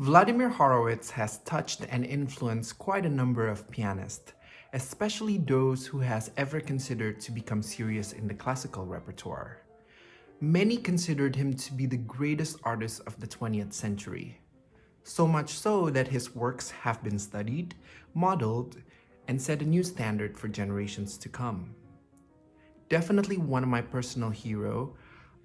Vladimir Horowitz has touched and influenced quite a number of pianists, especially those who has ever considered to become serious in the classical repertoire. Many considered him to be the greatest artist of the 20th century. So much so that his works have been studied, modeled, and set a new standard for generations to come. Definitely one of my personal hero,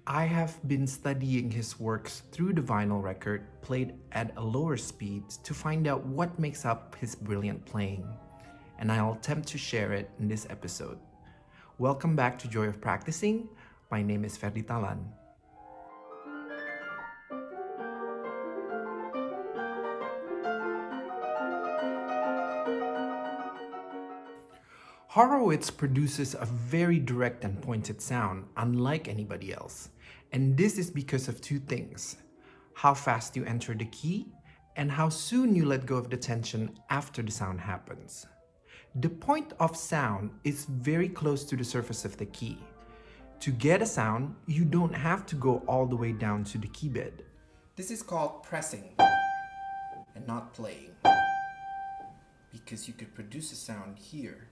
I have been studying his works through the vinyl record played at a lower speed to find out what makes up his brilliant playing, and I'll attempt to share it in this episode. Welcome back to Joy of Practicing. My name is Ferdi Talan. Horowitz produces a very direct and pointed sound, unlike anybody else. And this is because of two things. How fast you enter the key, and how soon you let go of the tension after the sound happens. The point of sound is very close to the surface of the key. To get a sound, you don't have to go all the way down to the key bed. This is called pressing and not playing because you could produce a sound here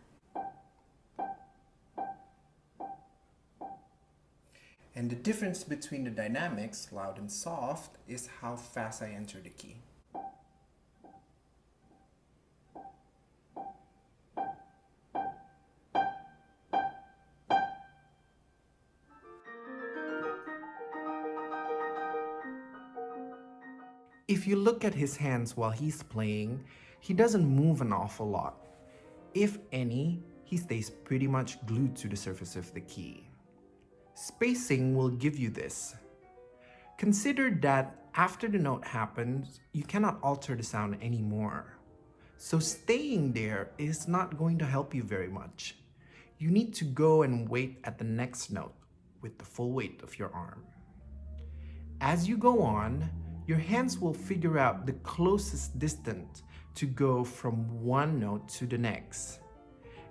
And the difference between the dynamics, loud and soft, is how fast I enter the key. If you look at his hands while he's playing, he doesn't move an awful lot. If any, he stays pretty much glued to the surface of the key. Spacing will give you this. Consider that after the note happens, you cannot alter the sound anymore. So staying there is not going to help you very much. You need to go and wait at the next note with the full weight of your arm. As you go on, your hands will figure out the closest distance to go from one note to the next.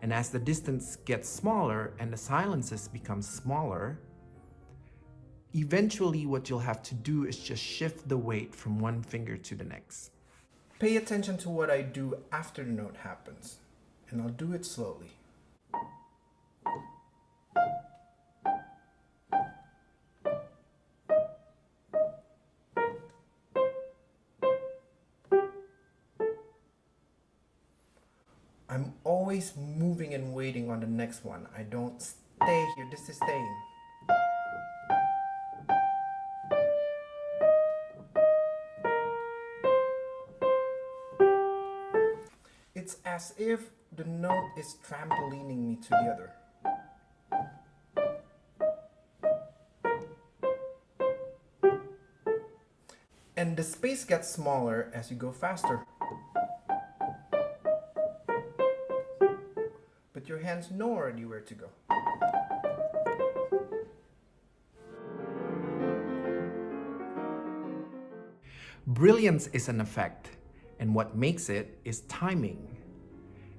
And as the distance gets smaller and the silences become smaller, eventually what you'll have to do is just shift the weight from one finger to the next. Pay attention to what I do after the note happens, and I'll do it slowly. I'm always moving and waiting on the next one. I don't stay here. This is staying. It's as if the note is trampolining me to the other. And the space gets smaller as you go faster. Your hands know already where to go. Brilliance is an effect, and what makes it is timing.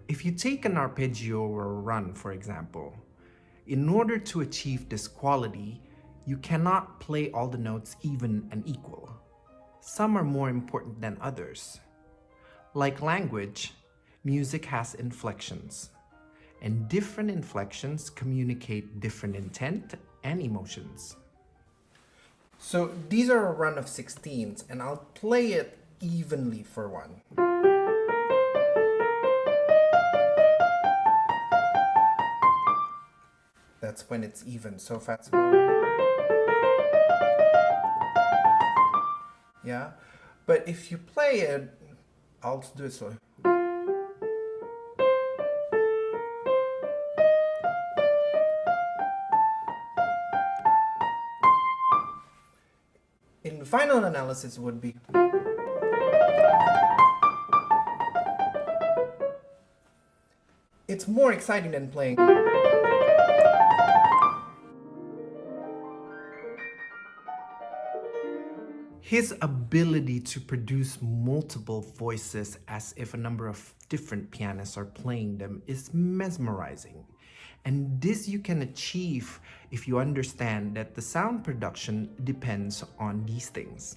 If you take an arpeggio or a run, for example, in order to achieve this quality, you cannot play all the notes even and equal. Some are more important than others. Like language, music has inflections and different inflections communicate different intent and emotions. So these are a run of 16s and I'll play it evenly for one. That's when it's even, so fast. Yeah, but if you play it, I'll do it slowly. Final analysis would be it's more exciting than playing His ability to produce multiple voices as if a number of different pianists are playing them is mesmerizing. And this you can achieve if you understand that the sound production depends on these things.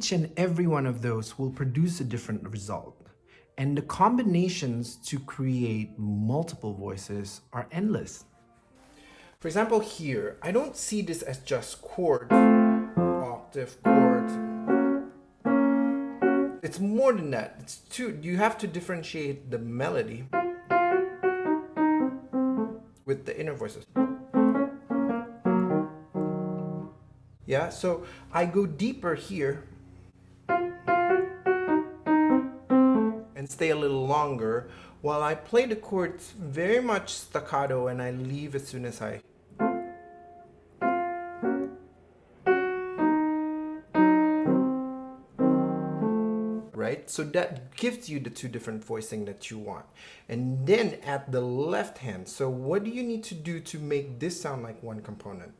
each and every one of those will produce a different result. And the combinations to create multiple voices are endless. For example, here, I don't see this as just chord, octave, chord. It's more than that. It's two. You have to differentiate the melody with the inner voices. Yeah, so I go deeper here stay a little longer while I play the chords very much staccato and I leave as soon as I right? So that gives you the two different voicing that you want. And then at the left hand, so what do you need to do to make this sound like one component?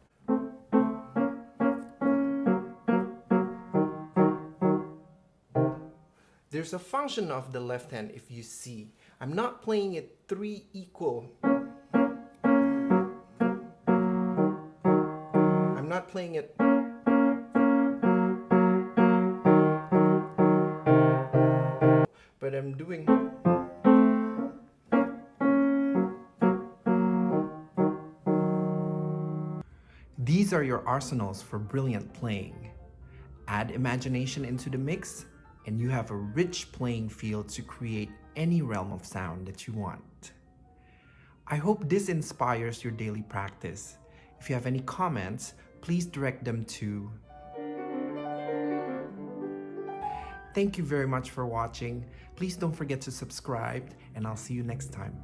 There's a function of the left hand if you see. I'm not playing it three equal. I'm not playing it but I'm doing These are your arsenals for brilliant playing. Add imagination into the mix and you have a rich playing field to create any realm of sound that you want. I hope this inspires your daily practice. If you have any comments, please direct them to Thank you very much for watching. Please don't forget to subscribe and I'll see you next time.